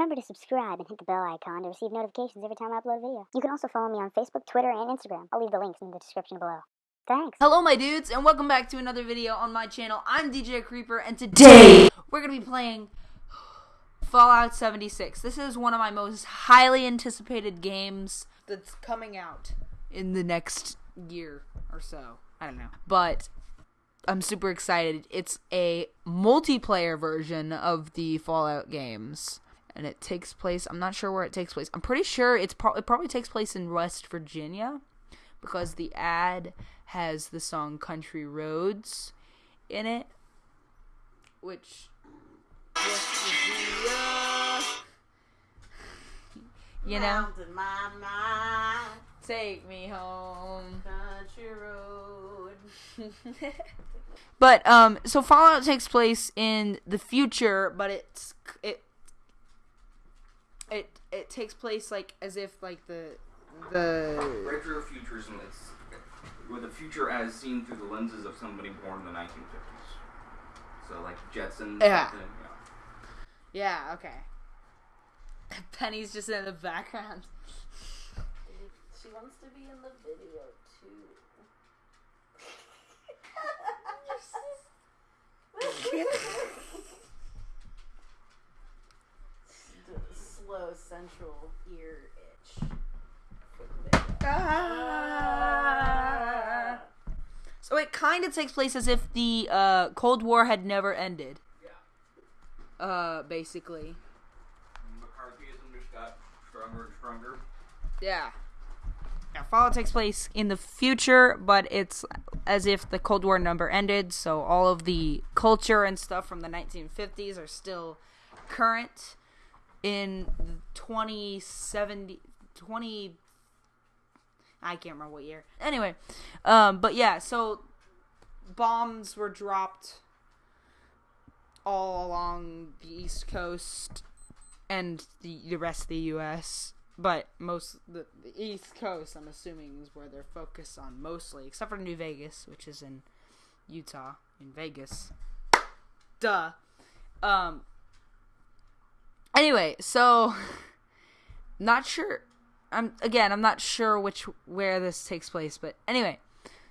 Remember to subscribe and hit the bell icon to receive notifications every time I upload a video. You can also follow me on Facebook, Twitter, and Instagram. I'll leave the links in the description below. Thanks. Hello, my dudes, and welcome back to another video on my channel. I'm DJ Creeper, and today we're gonna be playing Fallout 76. This is one of my most highly anticipated games that's coming out in the next year or so. I don't know, but I'm super excited. It's a multiplayer version of the Fallout games. And it takes place. I'm not sure where it takes place. I'm pretty sure it's pro- it probably takes place in West Virginia because the ad has the song Country Roads in it, which you know, Mountain my mind, take me home. country road. But um, so Fallout takes place in the future, but it's it it it takes place like as if like the the Retrofuturism is with the future as seen through the lenses of somebody born in the 1950s. So like Jetsons. Yeah. something, yeah okay. Penny's just in the background. She wants to be in the video too. The slow central ear itch. for. Ah. So it kind of takes place as if the uh, Cold War had never ended. Yeah. Uh, basically. McCarthyism just got stronger and stronger. Yeah. Yeah, Fallout takes place in the future, but it's as if the Cold War number ended, so all of the culture and stuff from the 1950s are still current in 2070 20 I can't remember what year. Anyway, um but yeah, so bombs were dropped all along the East Coast and the, the rest of the U.S. But most the, the East Coast, I'm assuming, is where they're focused on mostly, except for New Vegas, which is in Utah, in Vegas. Duh. Um. Anyway, so not sure. I'm again. I'm not sure which where this takes place, but anyway,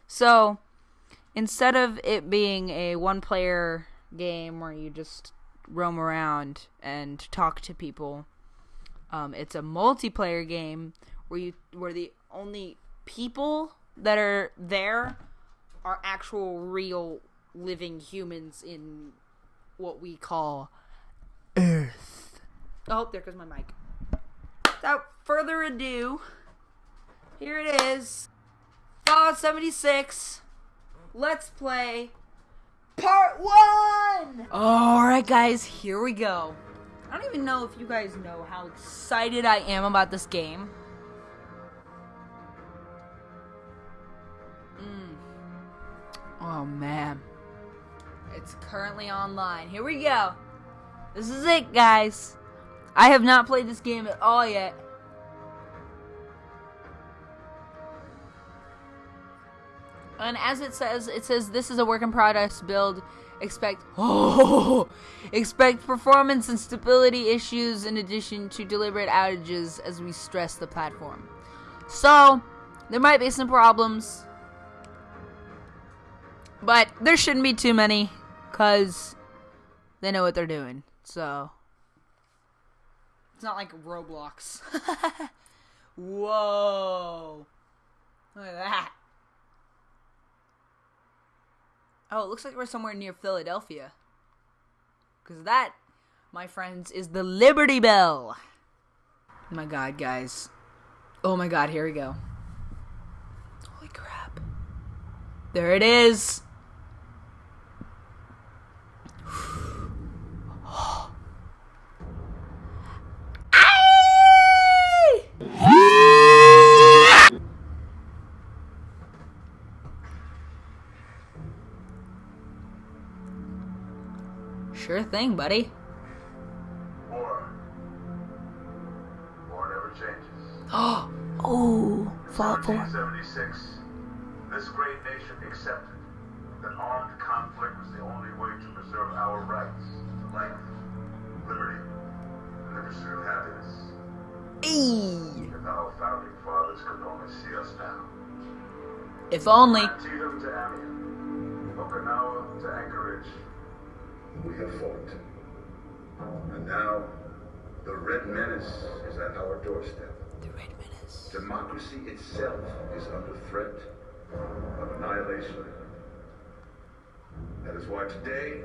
so instead of it being a one-player game where you just roam around and talk to people, um, it's a multiplayer game where you where the only people that are there are actual real living humans in what we call Earth. Oh, there goes my mic. Without further ado, here it is. Fallout 76. Let's play part one. All right, guys, here we go. I don't even know if you guys know how excited I am about this game. Mm. Oh man, it's currently online. Here we go. This is it, guys. I have not played this game at all yet. And as it says, it says this is a work in progress build. Expect oh, expect performance and stability issues in addition to deliberate outages as we stress the platform. So there might be some problems, but there shouldn't be too many, cause they know what they're doing. So it's not like Roblox. Whoa! Look at that. Oh, it looks like we're somewhere near Philadelphia. Because that, my friends, is the Liberty Bell. Oh my god, guys. Oh my god, here we go. Holy crap. There it is. Sure thing, buddy. War. War never changes. oh, Fallout 4. 1976, this great nation accepted that armed conflict was the only way to preserve our rights to life, liberty, and the pursuit of happiness. Eee. If our founding fathers could only see us now. If only. Antietam to Amiens, Okinawa to Anchorage, we have fought. And now, the Red Menace is at our doorstep. The Red Menace. Democracy itself is under threat of annihilation. That is why today,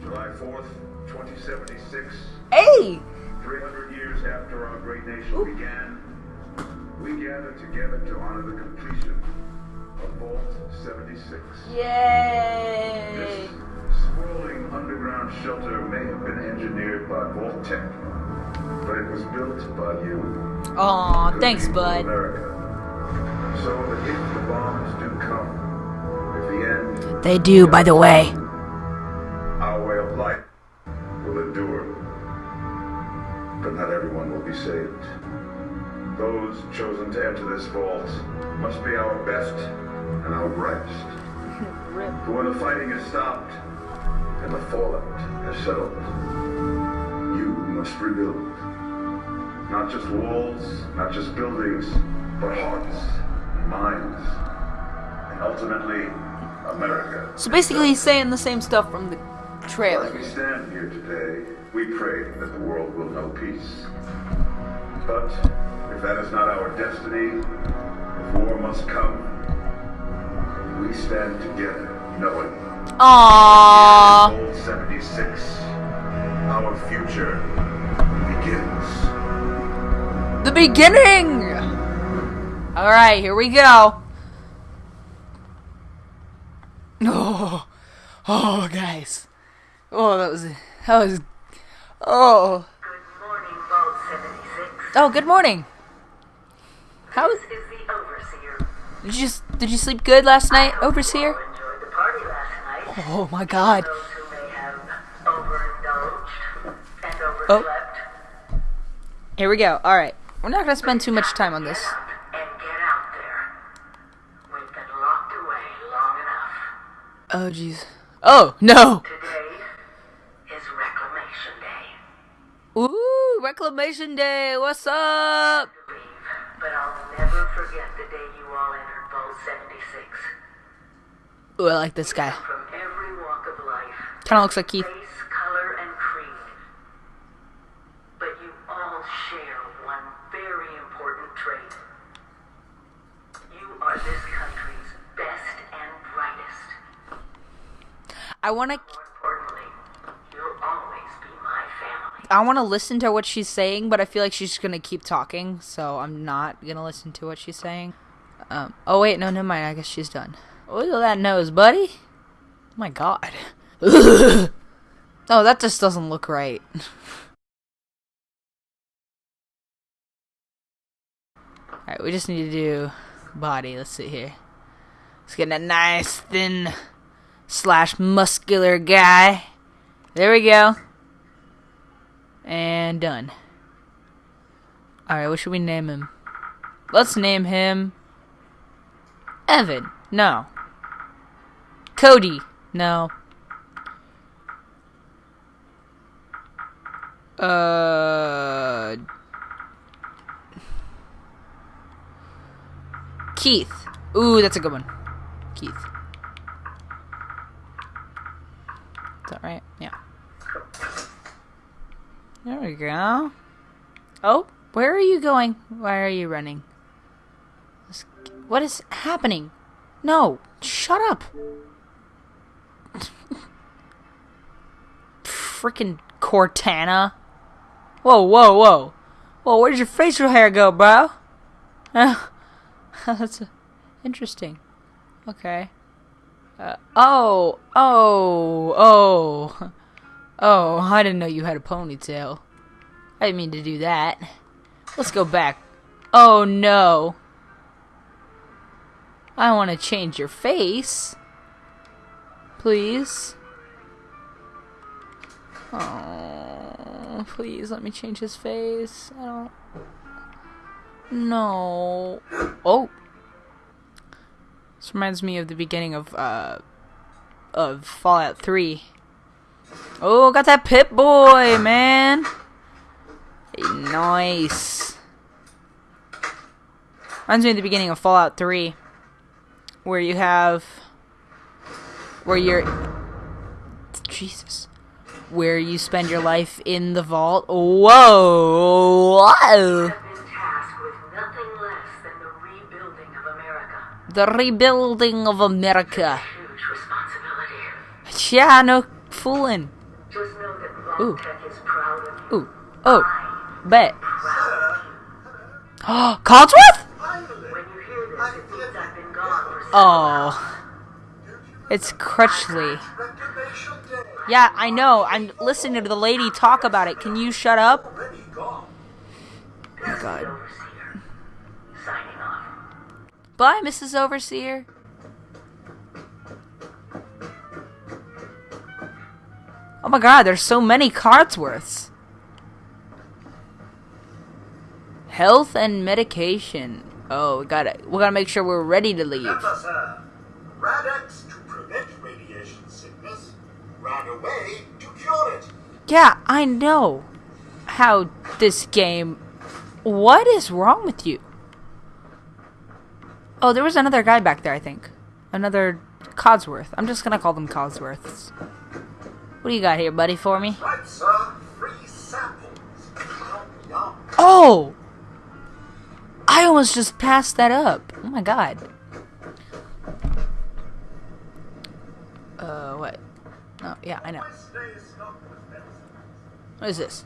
July 4th, 2076, Hey! 300 years after our great nation began, we gather together to honor the completion of Vault 76. This Sprawling underground shelter may have been engineered by Vault-Tec, but it was built by you. Aw, thanks, bud. America. So that if the bombs do come, if the end, They do, by the way. our way of life will endure. But not everyone will be saved. Those chosen to enter this vault must be our best and our brightest. For when the fighting is stopped and the fallout has settled, you must rebuild. Not just walls, not just buildings, but hearts, minds, and ultimately, America. So basically, he's saying the same stuff from the As trailer. we stand here today, we pray that the world will know peace. But if that is not our destiny, if war must come, we stand together, knowing Aww. 76, our future begins. The beginning! Alright, here we go. Oh, oh, guys. Oh, that was, that was, oh. Good morning, Vault 76. Oh, good morning. How This is the Overseer. did you did you sleep good last night, Overseer? You enjoyed the party last night. Oh my God. Oh. Here we go. All right, we're not gonna spend too much time on this. Oh jeez. Oh no. Today is Reclamation Day. Ooh, Reclamation Day. What's up? But I'll never forget the day you all entered Vault 76. Ooh, I like this guy. From every walk of life, Kind of looks like Keith. race, color, and creed. But you all share one very important trait. You are this country's best and brightest. I wanna More importantly, you'll always be my family. I wanna listen to what she's saying, but I feel like she's just gonna keep talking, so I'm not gonna listen to what she's saying. Um. Oh wait, no, never mind. I guess she's done. Look at that nose, buddy. Oh my God. Oh, that just doesn't look right. Alright, we just need to do body. Let's see here. Let's get a nice, thin, slash muscular guy. There we go. And done. Alright, what should we name him? Let's name him Evan. No. Cody. No. Uh. Keith. Ooh, that's a good one. Keith. Is that right? Yeah. There we go. Oh, where are you going? Why are you running? What is happening? No, shut up. Freaking Cortana. Whoa, whoa, whoa. Whoa, where'd your facial hair go, bro? That's interesting. Okay. Uh, oh, oh, oh. Oh, I didn't know you had a ponytail. I didn't mean to do that. Let's go back. Oh no. I want to change your face. Please. Oh, please let me change his face. I don't. No. Oh. This reminds me of the beginning of uh of Fallout 3. Oh, got that Pip Boy, man. Nice. Reminds me of the beginning of Fallout 3, where you have, where you're, Jesus, where you spend your life in the vault. Whoa! Whoa. the rebuilding of America. The rebuilding of America. Huge. Yeah, no fooling. Ooh. Ooh, oh, bet. For several Oh, it's Crutchley. Yeah, I know. I'm listening to the lady talk about it. Can you shut up? Oh my god. Overseer. Signing off. Bye, Mrs. Overseer. Oh my god, there's so many Codsworths. Health and medication. Oh, we gotta we gotta make sure we're ready to leave. RadAway to cure it. Yeah, I know how this game. What is wrong with you? Oh, there was another guy back there, I think. Another Codsworth. I'm just gonna call them Codsworths. What do you got here, buddy, for me? Right, sir, free samples. Yum, yum. Oh! I almost just passed that up. Oh my god. Uh, what? Oh, yeah, I know. What is this?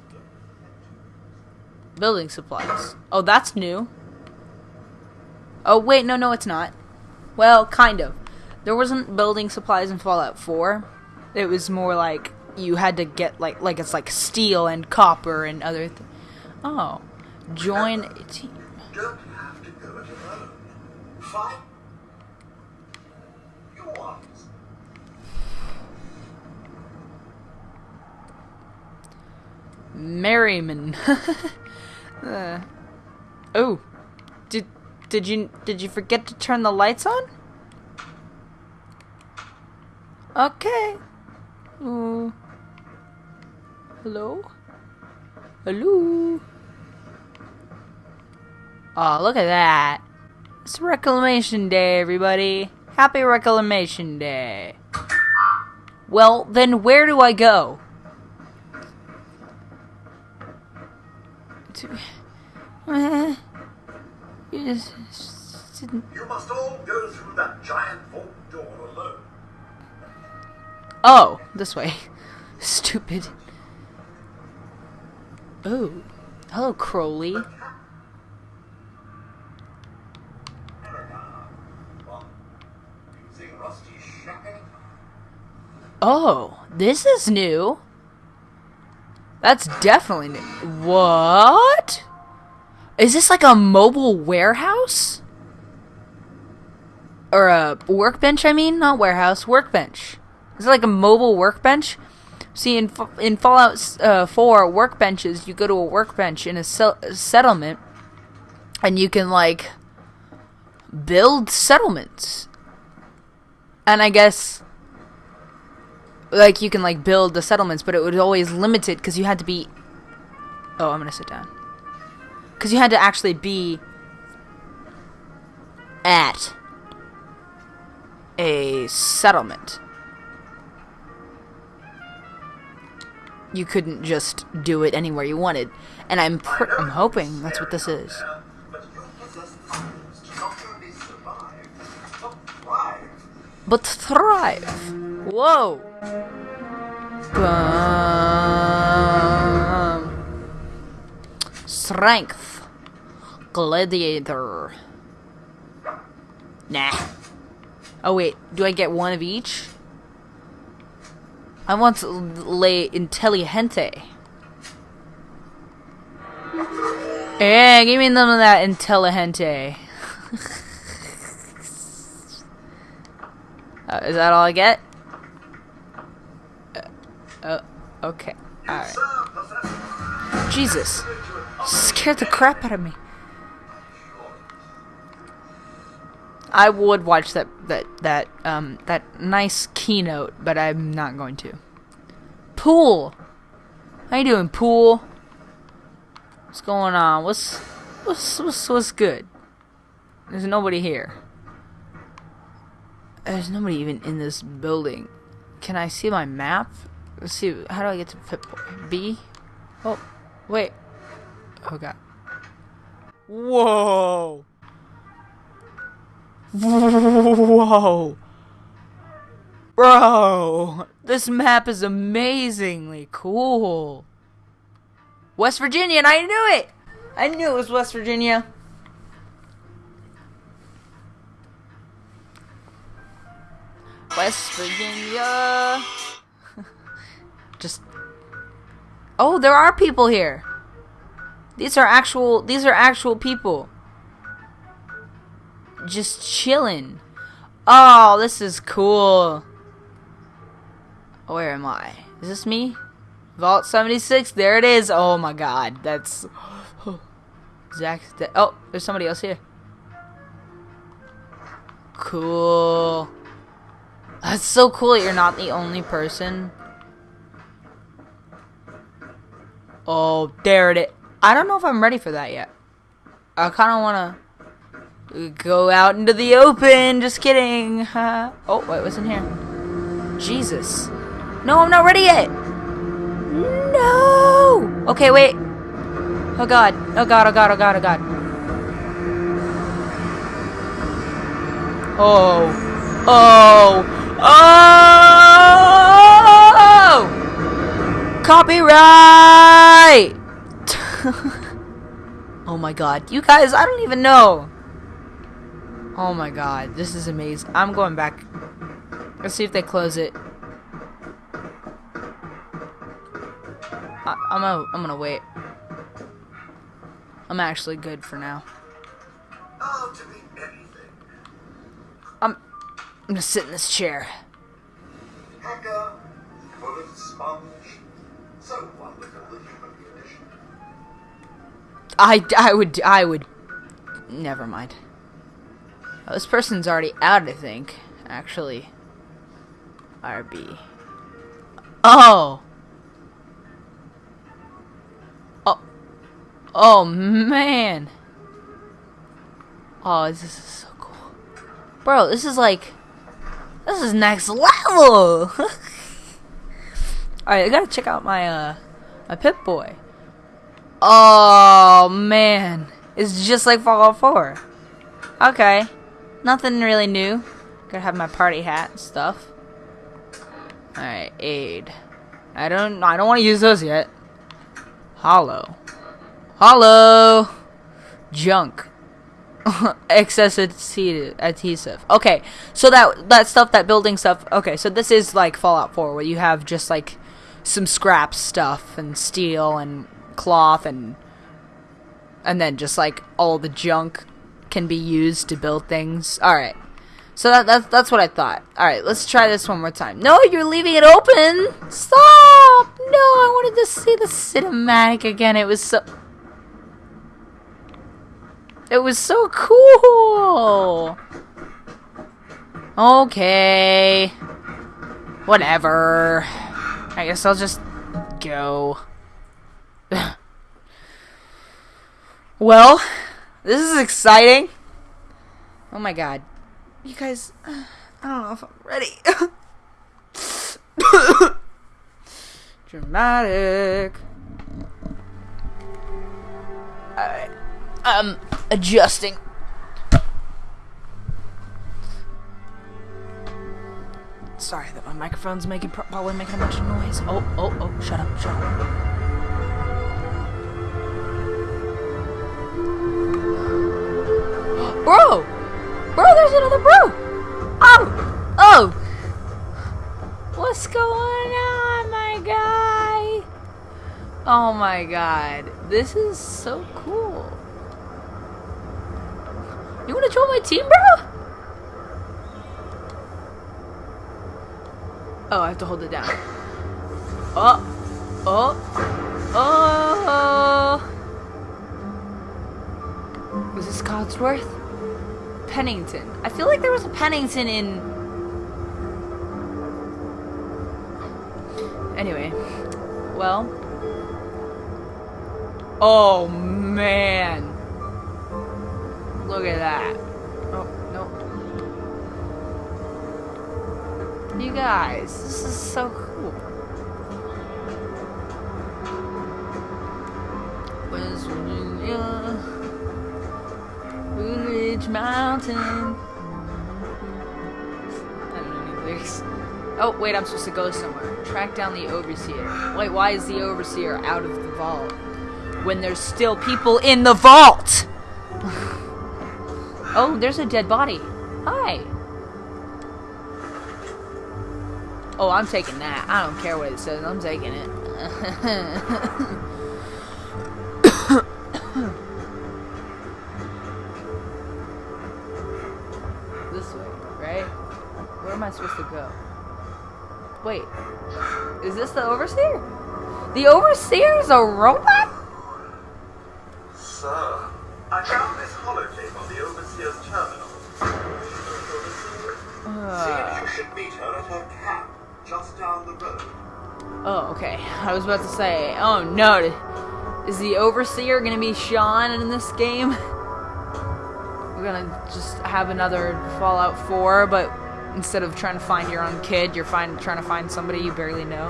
Building supplies. Oh, that's new. Oh, wait, no, no, it's not. Well, kind of. There wasn't building supplies in Fallout 4. It was more like you had to get like like it's like steel and copper and other th- Oh. Join a team. Don't have to go it alone. Fine. You want. Merriman. uh. Oh. Did did you did you forget to turn the lights on? Okay. Oh. Hello? Hello? Oh, look at that. It's Reclamation Day, everybody. Happy Reclamation Day. Well, then where do I go? To- Uh, you just, just didn't. You must all go through that giant vault door alone. Oh, this way. Stupid. Oh. Hello, Crowley. Well, using rusty shackle. Oh, this is new. That's definitely new. What? Is this like a mobile warehouse? Or a workbench, I mean? Not warehouse, workbench. Is it like a mobile workbench? See, in, in Fallout uh, 4, workbenches, you go to a workbench in a sel- settlement, and you can, like, build settlements. And I guess like you can like build the settlements, but it was always limited because you had to be. Oh, I'm gonna sit down. Because you had to actually be at a settlement. You couldn't just do it anywhere you wanted, and I'm I'm hoping that's what this is. But thrive. Whoa. Bum. Strength. Gladiator. Nah. Oh wait, do I get one of each? I want to lay intelligente. Yeah, give me none of that intelligente. Uh, is that all I get? Uh, uh, okay. Alright. Jesus. Scared the crap out of me. I would watch that that that um that nice keynote, but I'm not going to. Pool. How you doing, Pool? What's going on? What's what's what's, what's good? There's nobody here. There's nobody even in this building. Can I see my map? Let's see. How do I get to Pip B? Oh, wait. Oh god. Whoa. Whoa. Bro, this map is amazingly cool. West Virginia, and I knew it! I knew it was West Virginia. West Virginia. Just. Oh, there are people here. These are actual. These are actual people. Just chilling. Oh, this is cool. Where am I? Is this me? Vault 76. There it is. Oh my god. That's. Zach. Oh, there's somebody else here. Cool. That's so cool that you're not the only person. Oh, there it is. I don't know if I'm ready for that yet. I kind of want to go out into the open. Just kidding. oh, wait, what's in here? Jesus. No, I'm not ready yet. No. Okay, wait. Oh god. Oh god. Oh god. Oh god. Oh god. Oh. Oh. Oh. Copyright. oh my god. You guys, I don't even know. Oh my god. This is amazing. I'm going back. Let's see if they close it. I, I'm gonna, I'm gonna wait. I'm actually good for now. Oh, to be anything. I'm, I'm gonna sit in this chair. Hacker, bullet sponge. So wonderful the human condition. I, I would, I would. Never mind. Oh, this person's already out, I think. Actually. RB. Oh! Oh. Oh, man. Oh, this is so cool. Bro, this is like... This is next level! Alright, I gotta check out my, uh... My Pip-Boy. Oh, man. It's just like Fallout 4. Okay. Nothing really new. Gotta have my party hat and stuff. Alright, aid. I don't I don't want to use those yet. Hollow. Hollow. Junk. Excess adhesive-. Okay, so that that stuff, that building stuff. Okay, so this is like Fallout 4, where you have just like some scrap stuff and steel and cloth and and then just like all the junk can be used to build things. All right. So that, that's that's what I thought. All right, let's try this one more time. No, you're leaving it open. Stop! No, I wanted to see the cinematic again. It was so It was so cool. Okay. Whatever. I guess I'll just go. well, this is exciting. Oh my god. You guys, uh, I don't know if I'm ready. Dramatic. Alright. I'm adjusting. Sorry that my microphone's making probably making a bunch of noise. Oh, oh, oh, shut up, shut up. Bro! Bro, there's another bro! Oh! Oh! What's going on, my guy? Oh my god. This is so cool. You wanna join my team, bro? Oh, I have to hold it down. Oh! Oh! Oh! Was this Codsworth? Pennington. I feel like there was a Pennington in. Anyway, well. Oh man. Look at that. Oh, nope. You guys, this is so cool. West Virginia, Blue Ridge Mountain. Oh, wait, I'm supposed to go somewhere. Track down the overseer. Wait, why is the overseer out of the vault? When there's still people in the vault! oh, there's a dead body. Hi. Oh, I'm taking that. I don't care what it says. I'm taking it. this way, right? Where am I supposed to go? Wait. Is this the overseer? The overseer is a robot? You should meet her at her camp, just down the road. Oh, okay. I was about to say, oh no, is the overseer gonna be Sean in this game? We're gonna just have another Fallout 4, but instead of trying to find your own kid, you're find, trying to find somebody you barely know.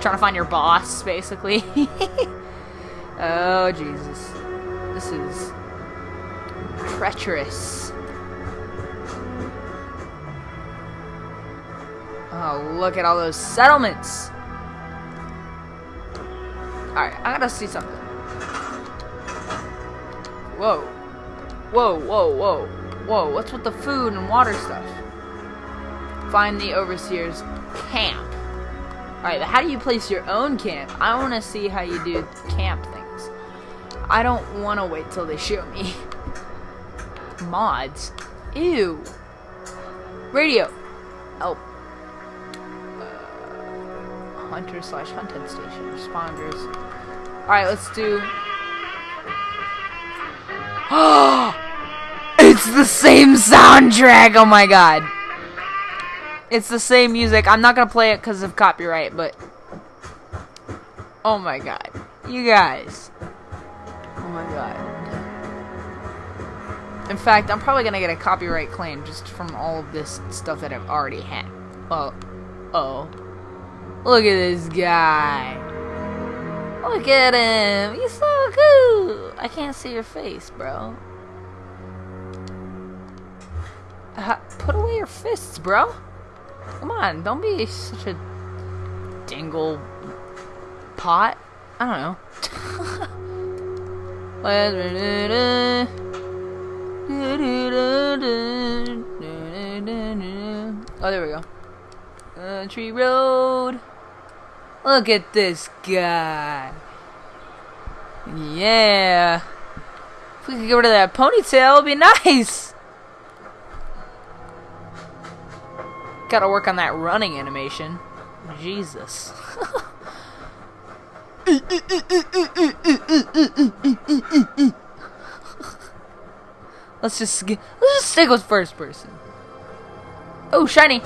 Trying to find your boss, basically. oh, Jesus. This is treacherous. Oh, look at all those settlements. Alright, I gotta see something. Whoa. Whoa, whoa, whoa. Whoa, what's with the food and water stuff? Find the overseer's camp. Alright, how do you place your own camp? I want to see how you do camp things. I don't want to wait till they show me. Mods. Ew. Radio. Oh. Uh, hunter slash hunted station. Responders. Alright, let's do. it's the same soundtrack! Oh my god. It's the same music. I'm not gonna play it because of copyright, but. Oh my god. You guys. Oh my god. In fact, I'm probably gonna get a copyright claim just from all of this stuff that I've already had. Oh. Oh. Look at this guy. Look at him. He's so cool. I can't see your face, bro. Uh, put away your fists, bro. Come on, don't be such a dingle pot. I don't know. oh, there we go. Country road. Look at this guy. Yeah. If we could get rid of that ponytail, it'd be nice. Gotta work on that running animation. Jesus. let's just let's just stick with first person. Oh, shiny.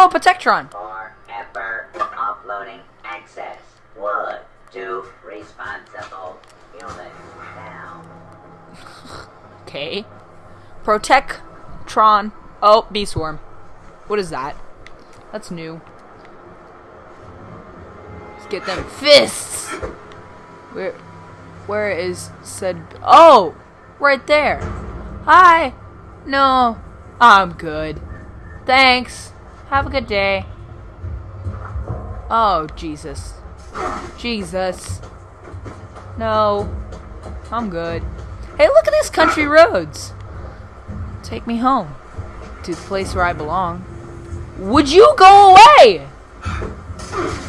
Oh, Protectron. forever uploading access wood to responsible human now. Okay. Protectron. Oh, bee swarm. What is that? That's new. Let's get them fists. Where, where is said? Oh, right there. Hi. No, I'm good. Thanks. Have a good day. Oh, Jesus. Jesus. No. I'm good. Hey, look at these country roads. Take me home. To the place where I belong. Would you go away?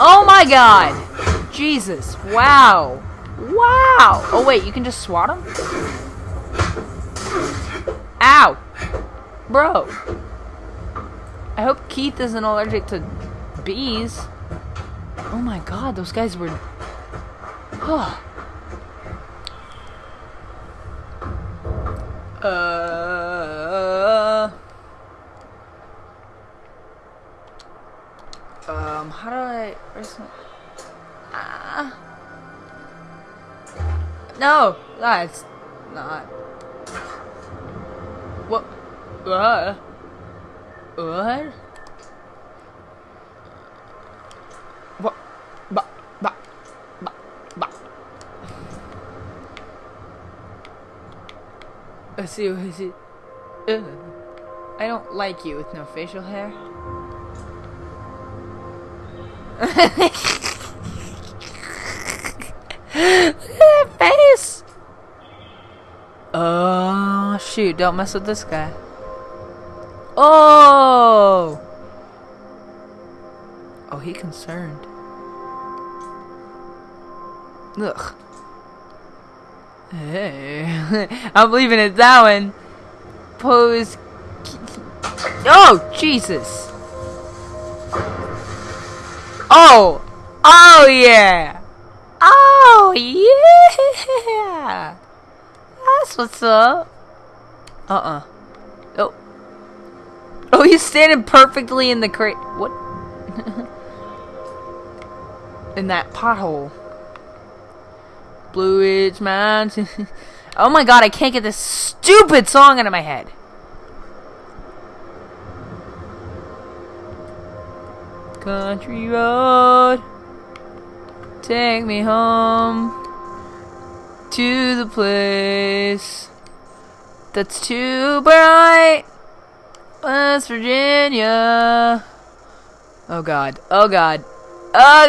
Oh my god. Jesus. Wow. Wow. Oh, wait, you can just swat him? Ow. Bro. I hope Keith isn't allergic to bees. Oh my god, those guys were... Huh. Uh... Um, how do I... Where's my... Ah... No! That's... not... What? Uh... What? What? Ba, ba, ba, ba. Let's see, let's see. Ugh. I don't like you with no facial hair. Look at that face! Oh, shoot, don't mess with this guy. Oh! Oh, he concerned. Ugh. Hey. I'm leaving it that one. Pose. Oh, Jesus. Oh! Oh, yeah! Oh, yeah! That's what's up. Uh-uh. He's standing perfectly in the crate. What? in that pothole. Blue Ridge Mountain. oh my god, I can't get this stupid song out of my head. Country road, take me home to the place that's too bright, West Virginia. Oh god, oh god, oh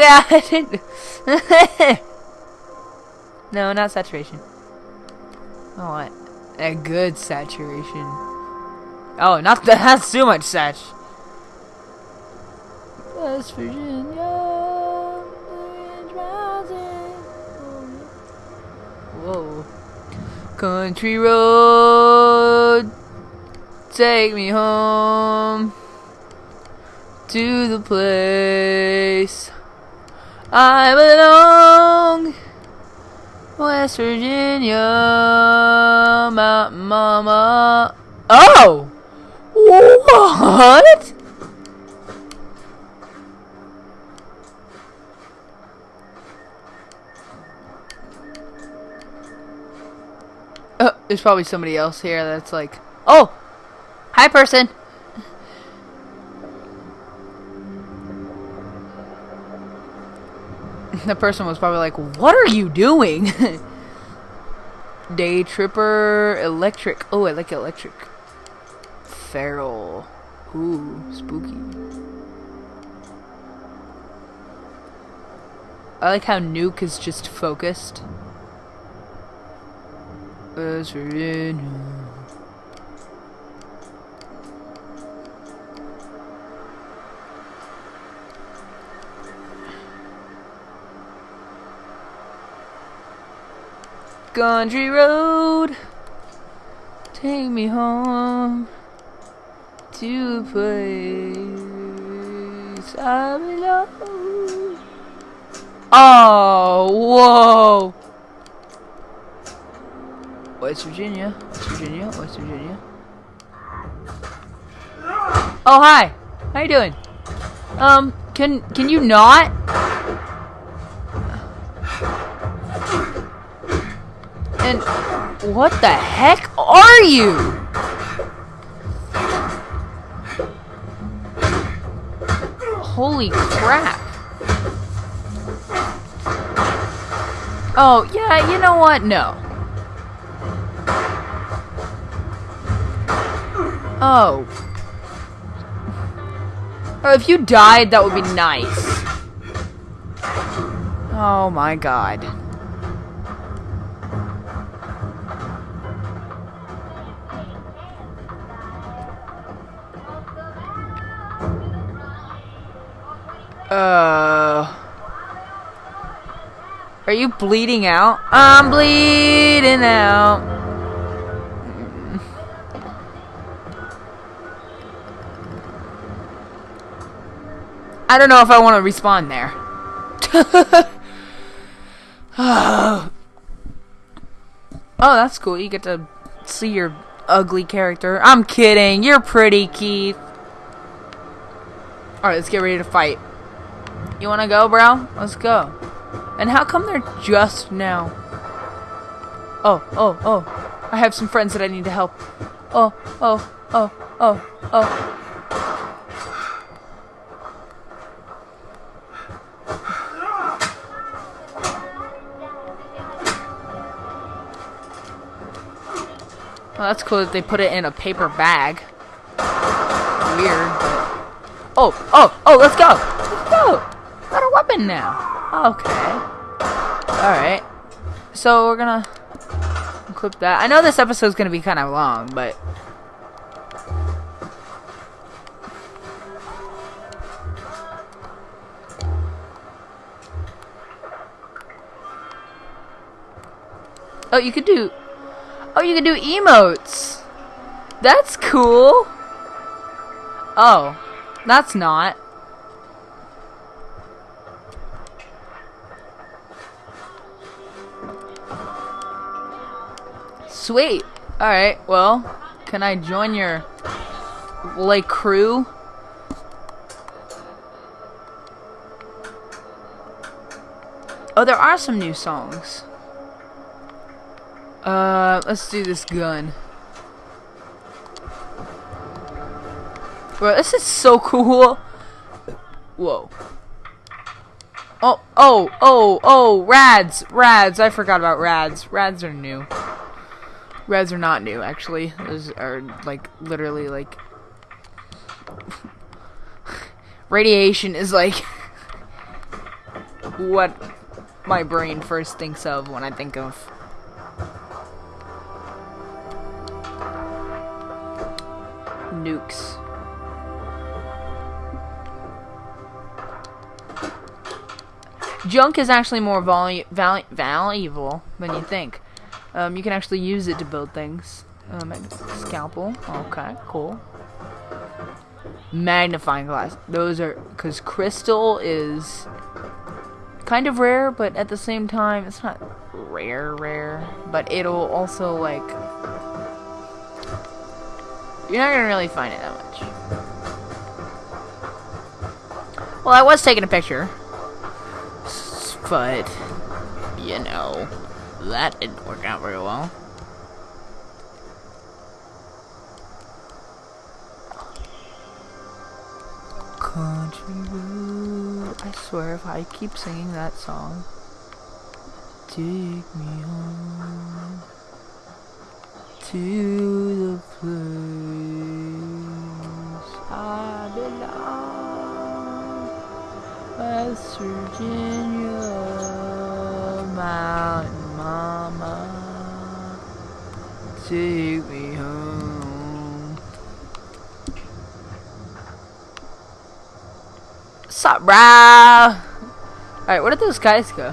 god. no, not saturation. I want a good saturation. Oh, not that. That's too much sat. West Virginia. Whoa. Country road. Take me home to the place I belong. West Virginia, Mountain Mama. Oh! What? Uh, there's probably somebody else here that's like, oh, hi person. the person was probably like, what are you doing? Day Tripper Electric. Oh, I like electric. Feral. Ooh, spooky. I like how Nuke is just focused. West Country road, take me home to a place I belong. Oh, whoa! West Virginia, West Virginia, West Virginia. Oh, hi. How you doing? Um, can can you not? And what the heck are you? Holy crap. Oh, yeah, you know what? No. Oh. Oh, if you died, that would be nice. Oh my god. Uh. Are you bleeding out? I'm bleeding out. I don't know if I want to respawn there. oh, that's cool. You get to see your ugly character. I'm kidding. You're pretty, Keith. Alright, let's get ready to fight. You wanna go, bro? Let's go. And how come they're just now? Oh, oh, oh. I have some friends that I need to help. Oh, oh, oh, oh, oh. Well, that's cool that they put it in a paper bag. Weird, but... Oh, oh, oh, let's go! Let's go! Now. Okay. Alright. So, we're gonna clip that. I know this episode's gonna be kind of long, but... Oh, you could do... Oh, you could do emotes! That's cool! Oh, that's not. Sweet. Alright, well, can I join your, like, crew? Oh, there are some new songs. Uh, let's do this gun. Bro, this is so cool. Whoa. Oh, oh, oh, oh, rads, rads. I forgot about rads. Rads are new. Rads are not new, actually. Those are, like, literally, like... Radiation is, like... what my brain first thinks of when I think of nukes. Junk is actually more valu val valuable than you think. Um, you can actually use it to build things. Um, scalpel. Okay, cool. Magnifying glass. Those are because crystal is kind of rare, but at the same time, it's not rare, rare. But it'll also like you're not gonna really find it that much. Well, I was taking a picture, but you know that didn't work out very well. Country road. I swear, if I keep singing that song, take me home to the place I belong, West Virginia, Mountain Mama, take me home. Sup, brah? Alright, where did those guys go?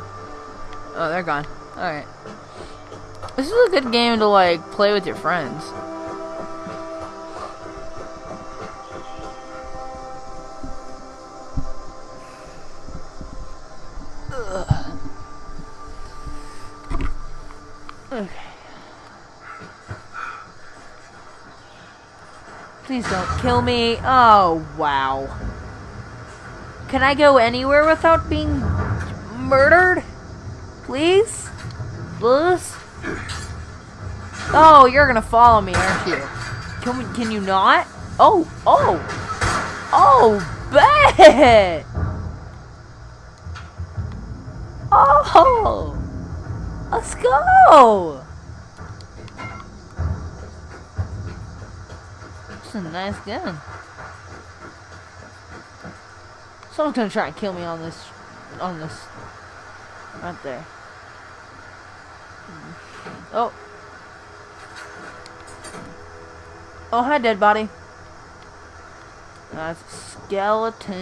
Oh, they're gone. Alright. This is a good game to like play with your friends. Kill me. Oh, wow. Can I go anywhere without being murdered? Please? Please? Oh, you're gonna follow me, aren't you? Can we, can you not? Oh, oh, oh, bet. Oh, let's go. A nice gun. Someone's gonna try and kill me on this, on this, right there. Oh. Oh, hi, dead body. That's a skeleton.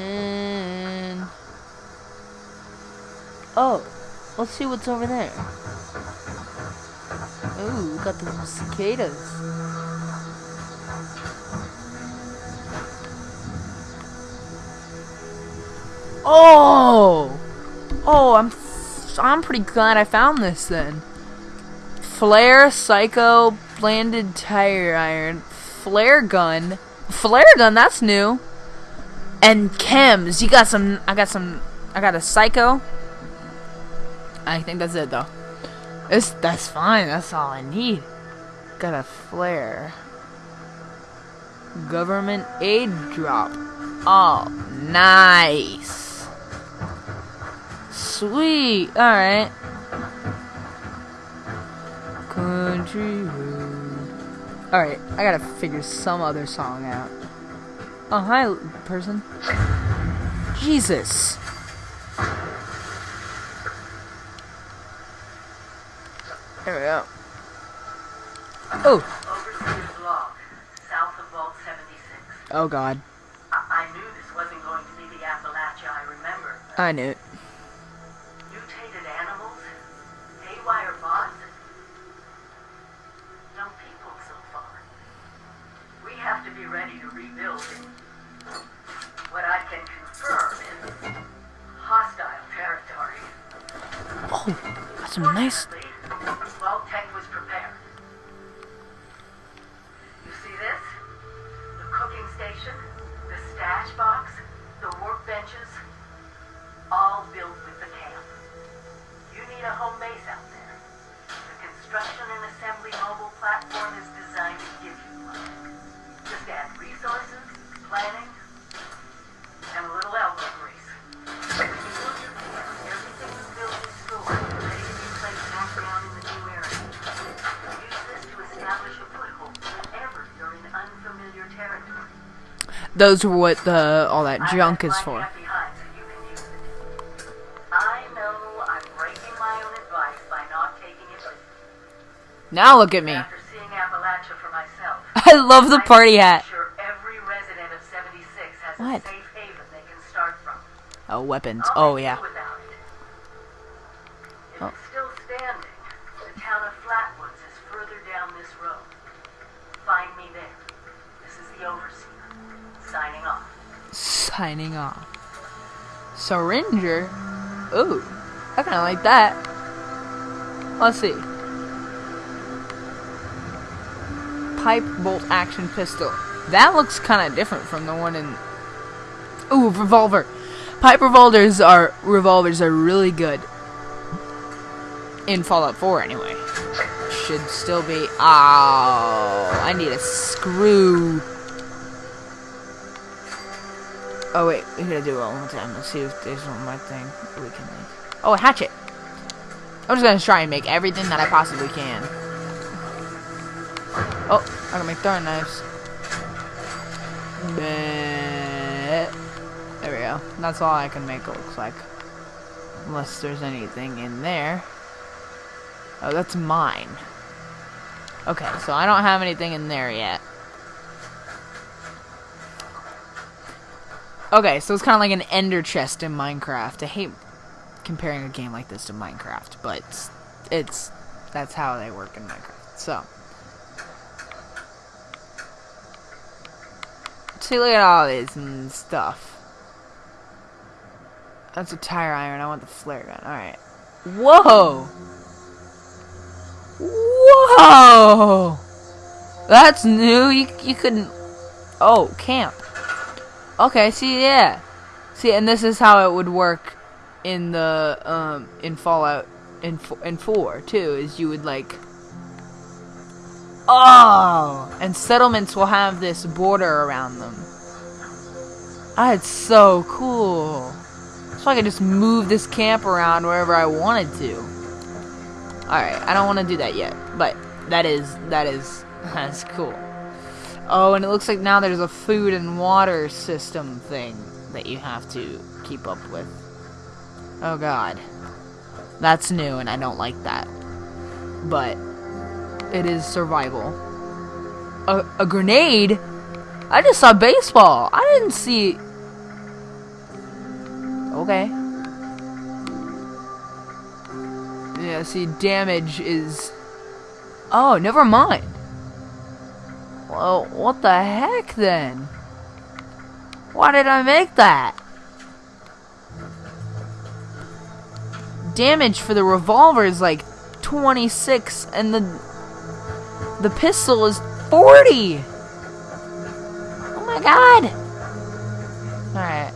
Oh, let's see what's over there. Ooh, got the cicadas. Oh! Oh, I'm I'm pretty glad I found this then. Flare, Psycho, Bladed Tire Iron, Flare Gun. Flare Gun, that's new. And Chems. You got some, I got some, I got a Psycho. I think that's it though. It's, that's fine. That's all I need. Got a flare. Government aid drop. Oh, nice. Sweet. All right. Country road. All right. I gotta figure some other song out. Oh, hi, person. Jesus. Here we go. Oh, Overseer's log, south of Vault 76. oh God. I, I knew this wasn't going to be the Appalachia I remember. I knew it. Some nice. Those are what the all that junk is for. camp behind so you can use it. I know I'm breaking my own advice by not taking it with me. Now look at me. After seeing Appalachia for myself, I love the party hat. Sure every resident of 76 has What? a safe haven they can start from. Oh, weapons. Oh yeah. Oh, Signing off. Syringer. Ooh, I kind of like that. Let's see. Pipe bolt action pistol. That looks kind of different from the one in. Ooh, revolver. Pipe revolvers are revolvers are really good. In Fallout 4, anyway. Should still be. Oh, I need a screw. Oh wait, we gotta do it one more time. Let's see if there's one more thing we can make. Oh, a hatchet. I'm just gonna try and make everything that I possibly can. Oh, I can make throwing knives. There we go. That's all I can make. It looks like, unless there's anything in there. Oh, that's mine. Okay, so I don't have anything in there yet. Okay, so it's kind of like an ender chest in Minecraft. I hate comparing a game like this to Minecraft, but it's, it's that's how they work in Minecraft. So, see, look at all this and stuff. That's a tire iron. I want the flare gun. All right. Whoa. Whoa. That's new. You you couldn't. Oh, camp. Okay, see, yeah. See, and this is how it would work in the um in Fallout in in 4 too is you would like Oh, and settlements will have this border around them. That's so cool. So I could just move this camp around wherever I wanted to. Alright, I don't want to do that yet, but that is that is that's cool. Oh, and it looks like now there's a food and water system thing that you have to keep up with. Oh god. That's new and I don't like that. But it is survival. A, a grenade? I just saw baseball. I didn't see. Okay. Yeah, see, damage is. Oh, never mind. Well, what the heck then? Why did I make that? Damage for the revolver is like 26 and the the pistol is 40. Oh my god. All right.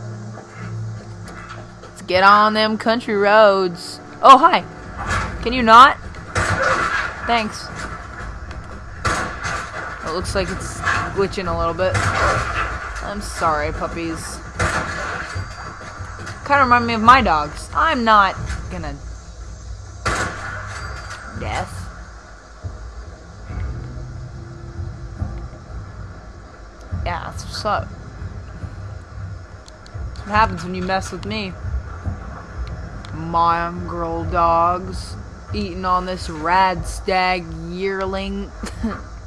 Let's get on them country roads. Oh, hi. Can you not? Thanks. It looks like it's glitching a little bit. I'm sorry, puppies. Kind of remind me of my dogs. I'm not gonna. Death. Yeah, that's what's up. That's what happens when you mess with me. Mongrel dogs eating on this rad stag yearling.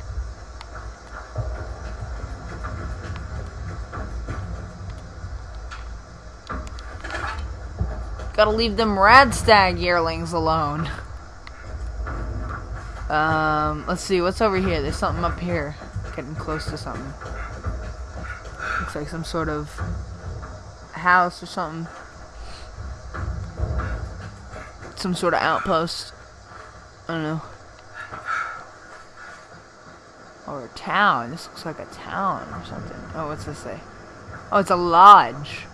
Gotta leave them Radstag yearlings alone. Um, let's see, what's over here? There's something up here. Getting close to something. Looks like some sort of house or something. Some sort of outpost. I don't know. Or a town. This looks like a town or something. Oh, what's this say? Oh, it's a lodge.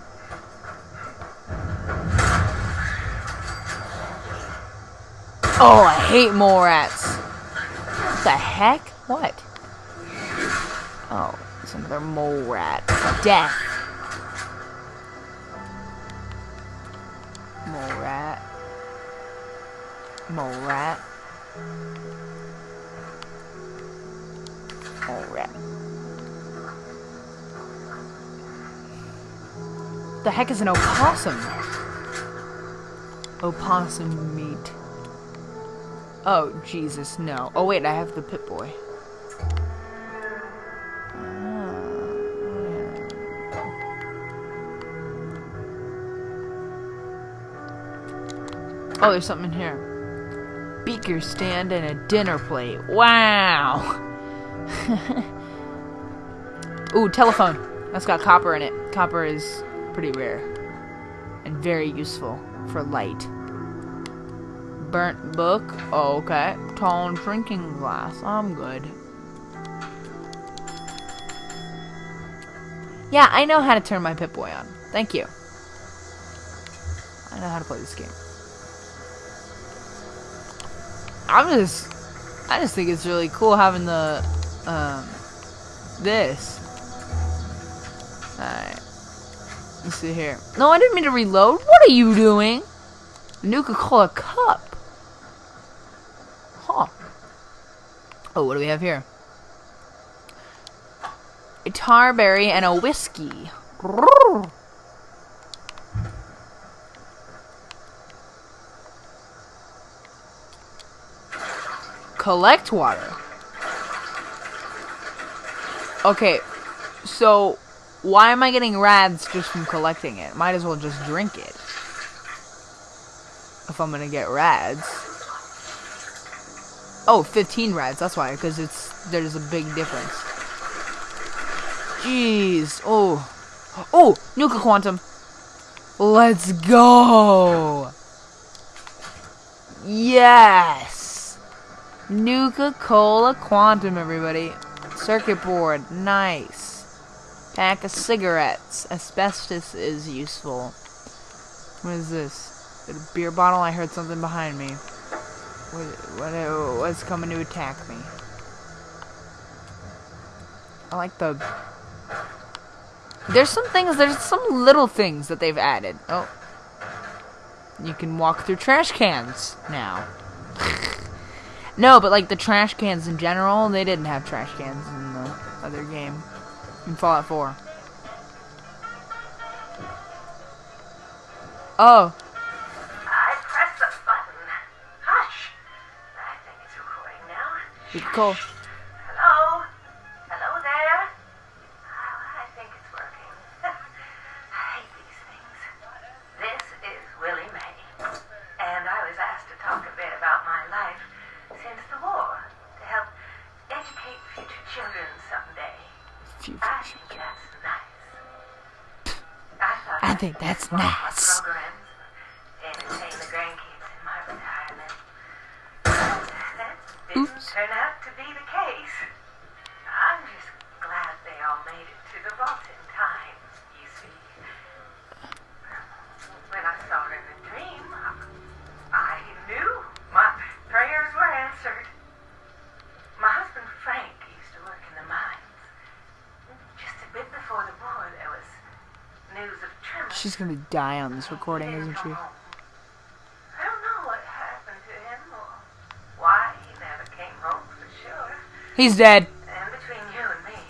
Oh, I hate mole rats. What the heck? What? Oh, it's another mole rat. Death. Mole rat. Mole rat. Mole rat. The heck is an opossum? Opossum meat. Oh, Jesus, no. Oh, wait, I have the Pip-Boy. Ah, oh, there's something in here. Beaker stand and a dinner plate. Wow! Ooh, telephone. That's got copper in it. Copper is pretty rare. And very useful for light. Burnt book. Oh, okay. Tall drinking glass. I'm good. Yeah, I know how to turn my Pip-Boy on. Thank you. I know how to play this game. I'm just... I just think it's really cool having the... Um... This. Alright. Let's see here. No, I didn't mean to reload. What are you doing? Nuka-Cola cup. Huh. Oh, what do we have here? A tarberry and a whiskey. Collect water. Okay, so why am I getting rads just from collecting it? Might as well just drink it. If I'm gonna get rads. Oh, 15 rads, that's why, because it's there's a big difference. Jeez. Oh. Oh, Nuka Quantum. Let's go. Yes. Nuka Cola Quantum, everybody. Circuit board. Nice. Pack of cigarettes. Asbestos is useful. What is this? A beer bottle? I heard something behind me. What, what's coming to attack me? I like the... There's some things, there's some little things that they've added. Oh. You can walk through trash cans now. no, but like the trash cans in general, they didn't have trash cans in the other game. In Fallout 4. Oh. You can call. Hello? Hello there? Oh, I think it's working. I hate these things. This is Willie Mae. And I was asked to talk a bit about my life since the war to help educate future children someday. I think that's nice. I I think that's nice. turn out to be the case. I'm just glad they all made it to the vault in time, you see. When I saw her in the dream, I knew my prayers were answered. My husband Frank used to work in the mines. Just a bit before the war, there was news of tremors. She's gonna die on this recording, isn't she? He's dead. And between you and me,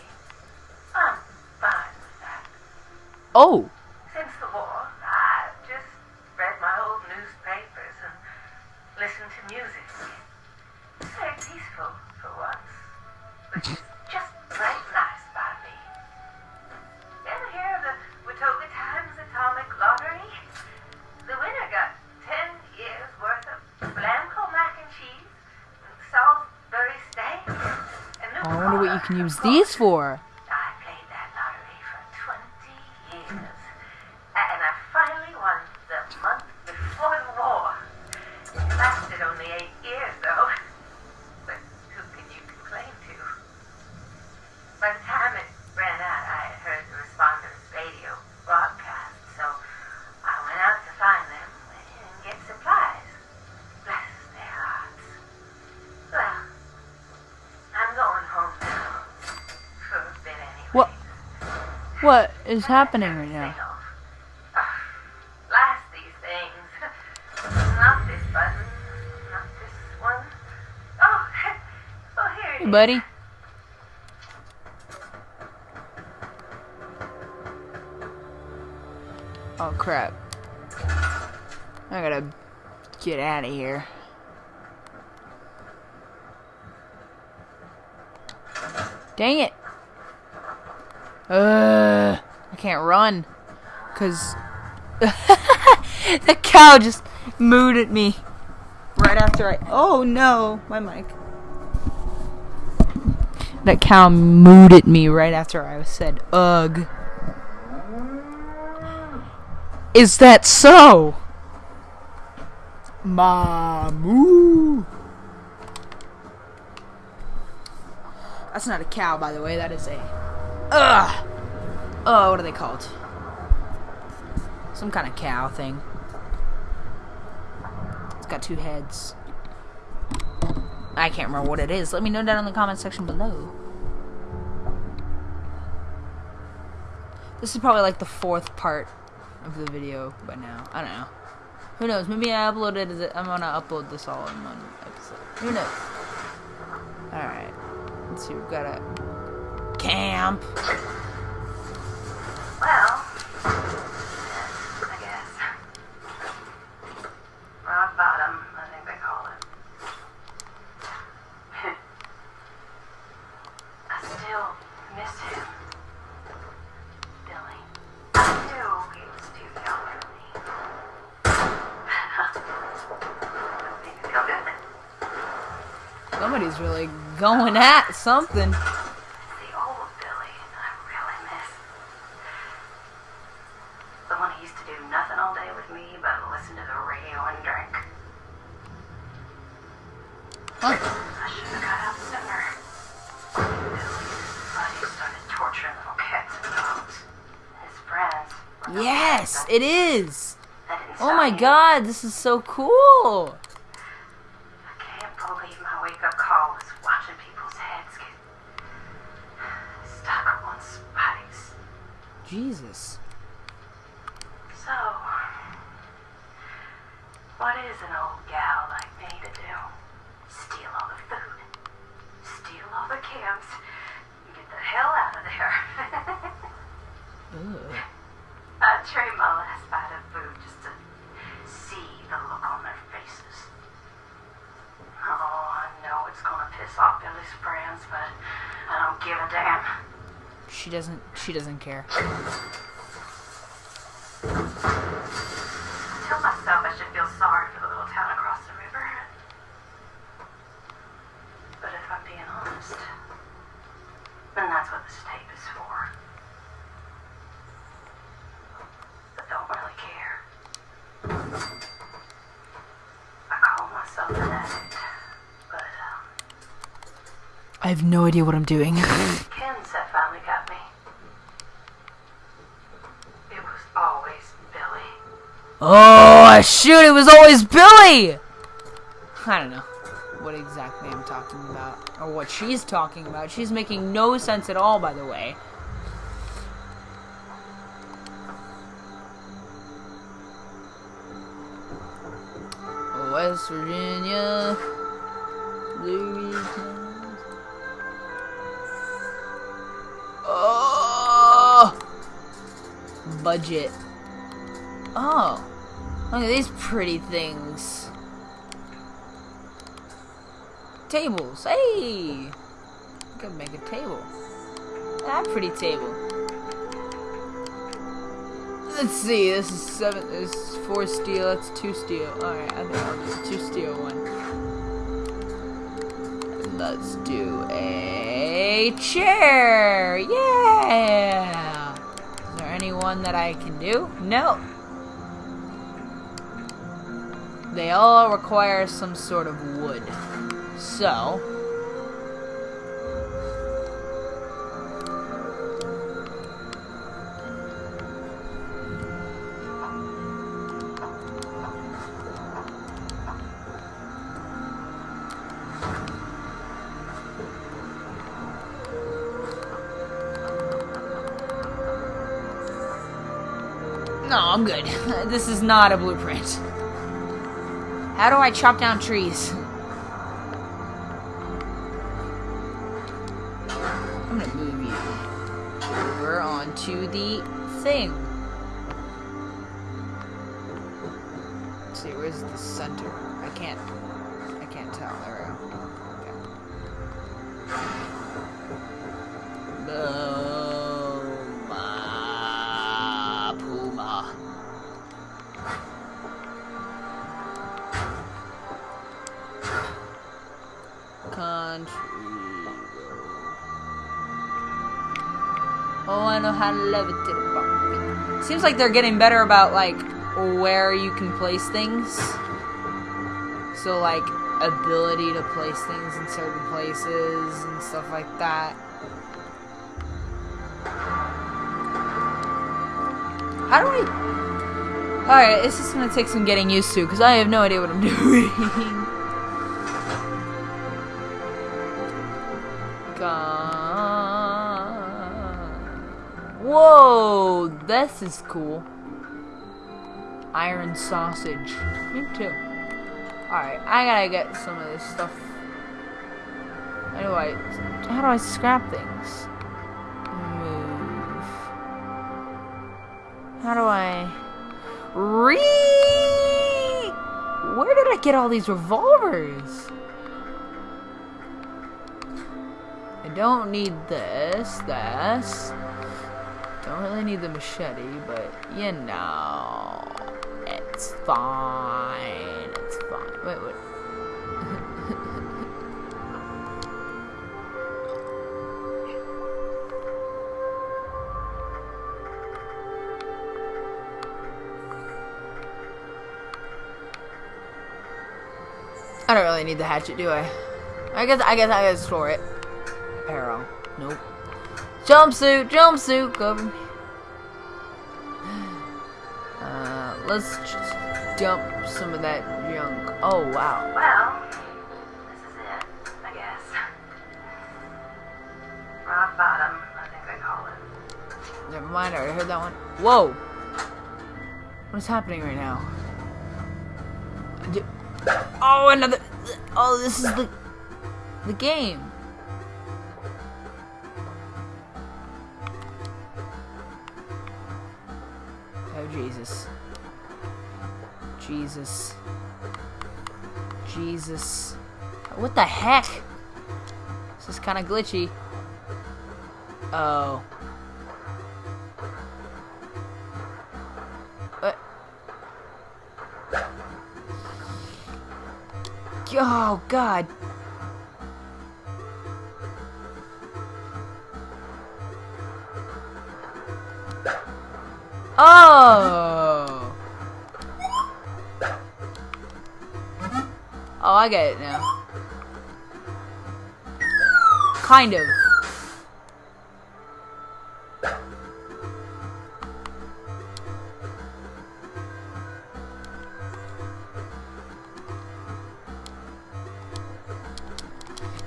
I'm fine with that. Oh, these for. Is happening right now? Blast these things. Not this button. Not this one. Here it Hey, is. buddy. Oh crap. I gotta get out of here. Dang it. Uh, can't run. Cause the cow just mooed at me right after I. Oh no, my mic. That cow mooed at me right after I said ugh. Is that so? Mamoo. That's not a cow, by the way. That is a. Ugh. Oh, what are they called? Some kind of cow thing. It's got two heads. I can't remember what it is. Let me know down in the comment section below. This is probably like the fourth part of the video by now. I don't know. Who knows? Maybe I uploaded it. I'm gonna upload this all in one episode. Who knows? Alright. Let's see. We've got a camp. Well, I guess. Rock bottom, I think they call it. I still miss him. Billy. I knew he was too young for me. Maybe feel good. Somebody's really going at something. Oh my god, this is so cool. I can't believe my wake up call was watching people's heads get stuck on spikes. Jesus. So, what is an old gal like me to do? Steal all the food, steal all the cams, and get the hell out of there. Ugh. I'd trade my last bite of food just to see the look on their faces. Oh, I know it's gonna piss off Billy's friends, but I don't give a damn. She doesn't. She doesn't care. no idea what I'm doing. Finally got me. It was always Billy. Oh, shoot, it was always Billy! I don't know what exactly I'm talking about. Or what she's talking about. She's making no sense at all, by the way. West Virginia. Louisiana. Budget. Oh, look at these pretty things. Tables. Hey, I could make a table. That pretty table. Let's see. This is seven. This is four steel. That's two steel. All right, I think I'll do two steel one. Let's do a chair. Yeah. Anyone that I can do? No. They all require some sort of wood. So. I'm good. This is not a blueprint. How do I chop down trees? I'm gonna move you over onto the thing. Let's see, where's the center? I can't. I can't Seems like they're getting better about like where you can place things. So like ability to place things in certain places and stuff like that. How do I? All right, this is gonna take some getting used to because I have no idea what I'm doing. Gone. Whoa, this is cool. Iron sausage. Me too. Alright, I gotta get some of this stuff. I how do I scrap things? Move. How do I re Where did I get all these revolvers? I don't need this, this. I don't really need the machete, but you know, it's fine. It's fine. Wait, wait. I don't really need the hatchet, do I? I guess I guess I gotta store it. Arrow. Nope. Jumpsuit, jumpsuit, cover me. Uh, let's just dump some of that junk. Oh wow. Well, this is it, I guess. Rock bottom, I think they call it. Never mind, I already heard that one. Whoa! What is happening right now? Oh, another. Oh, this is the the game. Jesus. Jesus. Jesus. What the heck? This is kind of glitchy. Oh. Uh. Oh God. Oh. Oh, I get it now. Kind of.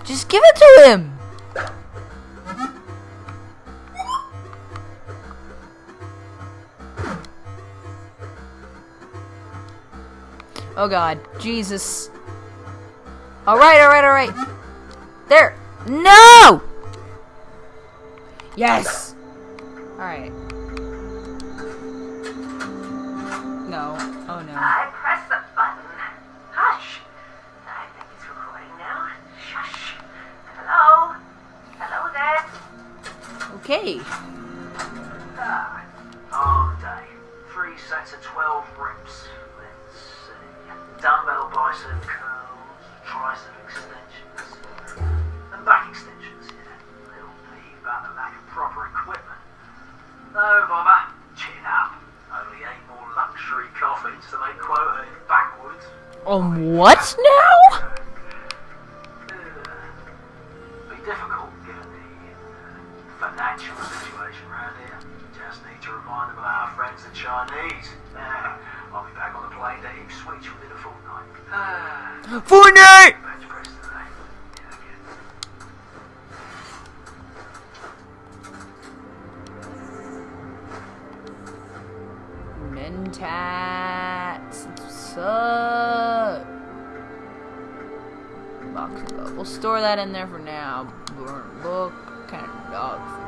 Just give it to him. Oh god. Jesus. Alright, alright, alright. There. No! Yes! Chinese. Uh, I'll be back on the plane to Ipswich within a fortnight. Fortnite! bench press today. Mentats. What's up? Box of gold. We'll store that in there for now. Burn book. Kind of dog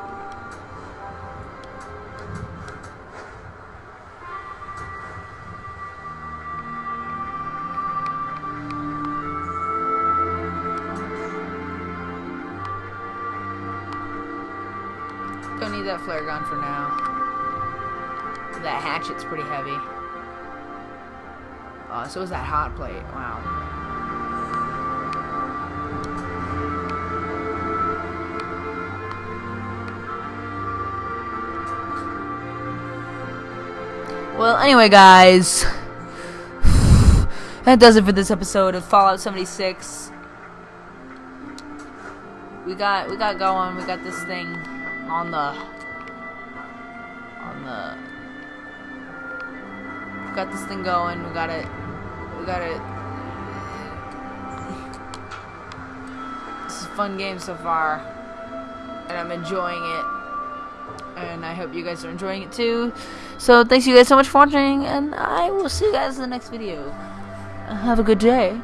need that flare gun for now. That hatchet's pretty heavy. Uh, so is that hot plate. Wow. Well, anyway, guys. That does it for this episode of Fallout 76. We got we got going. We got this thing on the on the we got this thing going. We got it. We got it. This is a fun game so far, and I'm enjoying it. And I hope you guys are enjoying it too. So thanks you guys so much for watching, and I will see you guys in the next video. Have a good day.